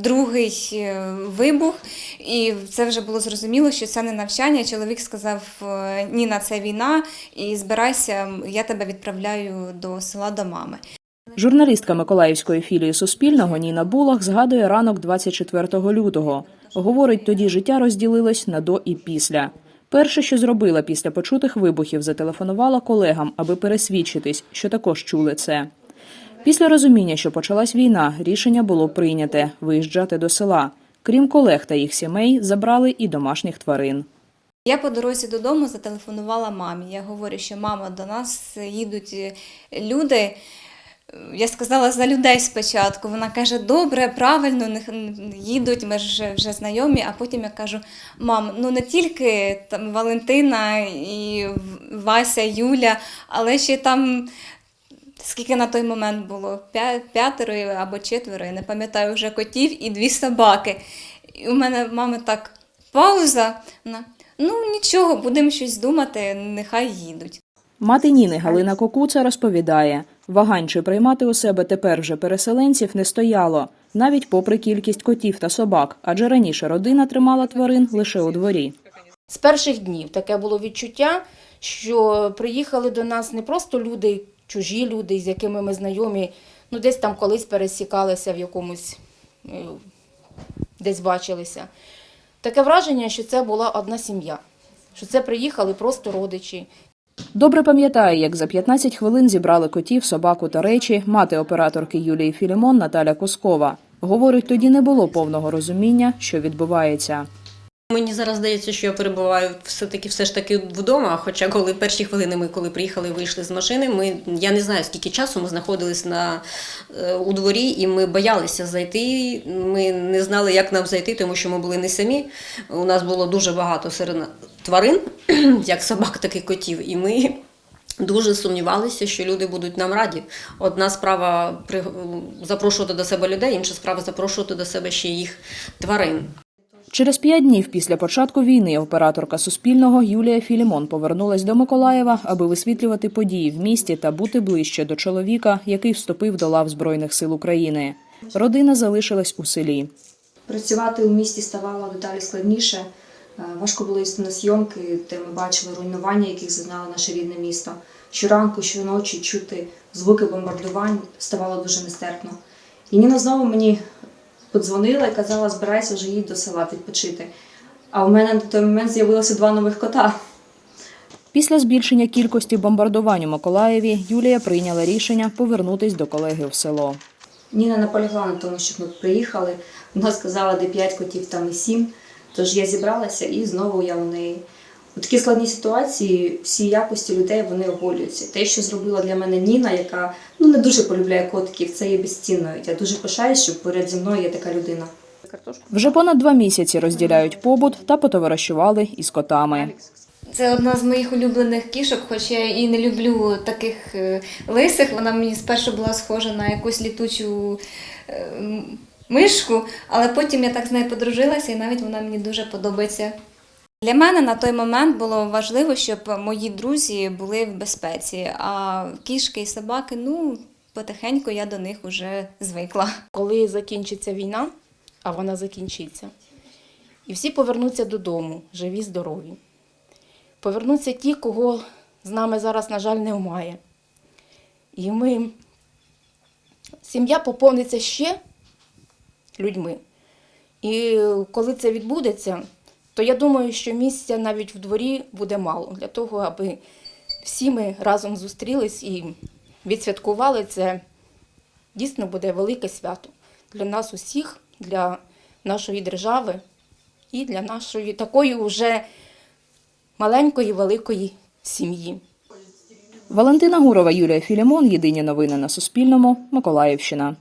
Другий е, вибух, і це вже було зрозуміло, що це не навчання. Чоловік сказав: е, Ніна, це війна, і збирайся, я тебе відправляю до села до мами. Журналістка Миколаївської філії Суспільного Ніна Булах згадує ранок 24 лютого. Говорить, тоді життя розділилось на до і після. Перше, що зробила після почутих вибухів, зателефонувала колегам, аби пересвідчитись, що також чули це. Після розуміння, що почалась війна, рішення було прийняте виїжджати до села. Крім колег та їх сімей, забрали і домашніх тварин. Я по дорозі додому зателефонувала мамі. Я говорю, що мама, до нас їдуть е, люди. Я сказала за людей спочатку. Вона каже, добре, правильно, їдуть, ми ж вже знайомі. А потім я кажу: мам, ну не тільки там Валентина і Вася, Юля, але ще там. Скільки на той момент було? П'ятеро або четверо, я не пам'ятаю вже котів і дві собаки. І у мене в мами так пауза. Вона, ну нічого, будемо щось думати, нехай їдуть. Мати Ніни Галина Кокуца розповідає, вагань чи приймати у себе тепер вже переселенців не стояло, навіть попри кількість котів та собак, адже раніше родина тримала тварин лише у дворі. З перших днів таке було відчуття, що приїхали до нас не просто люди, чужі люди, з якими ми знайомі, ну десь там колись пересікалися в якомусь, е, десь бачилися. Таке враження, що це була одна сім'я, що це приїхали просто родичі. Добре пам'ятає, як за 15 хвилин зібрали котів, собаку та речі мати операторки Юлії Філімон Наталя Коскова. Говорить, тоді не було повного розуміння, що відбувається. Мені зараз здається, що я перебуваю все-таки все ж таки вдома. Хоча коли перші хвилини ми коли приїхали, вийшли з машини, ми я не знаю скільки часу ми знаходились на е, у дворі, і ми боялися зайти. Ми не знали, як нам зайти, тому що ми були не самі. У нас було дуже багато серед тварин, як собак, так і котів. І ми дуже сумнівалися, що люди будуть нам раді. Одна справа запрошувати до себе людей, інша справа запрошувати до себе ще їх тварин. Через п'ять днів після початку війни операторка Суспільного Юлія Філімон повернулась до Миколаєва, аби висвітлювати події в місті та бути ближче до чоловіка, який вступив до лав Збройних сил України. Родина залишилась у селі. Працювати у місті ставало дедалі складніше. Е, Важко було їсти на зйомки, де ми бачили руйнування, яких зазнало наше рідне місто. Щоранку, щоночі чути звуки бомбардувань ставало дуже нестерпно. І Ніна знову мені подзвонила і казала, збирайся вже їдь до села відпочити. А у мене на той момент з'явилося два нових кота. Після збільшення кількості бомбардувань у Миколаєві Юлія прийняла рішення повернутись до колеги в село. Ніна наполягла на тому, щоб ми приїхали. Вона сказала, де п'ять котів, там і сім. Тож я зібралася і знову я у неї. У такій складній ситуації всі якості людей вони оголюються. Те, що зробила для мене Ніна, яка ну не дуже полюбляє котиків, це є безцінною. Я дуже пишаюсь, що поряд зі мною є така людина. Вже понад два місяці розділяють побут та потоваришували із котами. Це одна з моїх улюблених кішок, хоч я і не люблю таких е, лисих. Вона мені спершу була схожа на якусь літучу е, мишку, але потім я так з нею подружилася, і навіть вона мені дуже подобається. Для мене на той момент було важливо, щоб мої друзі були в безпеці, а кішки і собаки, ну, потихеньку я до них вже звикла. Коли закінчиться війна, а вона закінчиться, і всі повернуться додому, живі, здорові. Повернуться ті, кого з нами зараз, на жаль, немає. І ми, сім'я поповниться ще людьми. І коли це відбудеться, то я думаю, що місця навіть в дворі буде мало для того, аби всі ми разом зустрілись і відсвяткували це. Дійсно буде велике свято для нас усіх, для нашої держави і для нашої такої вже маленької великої сім'ї. Валентина Гурова, Юлія Філімон. Єдині новини на Суспільному. Миколаївщина.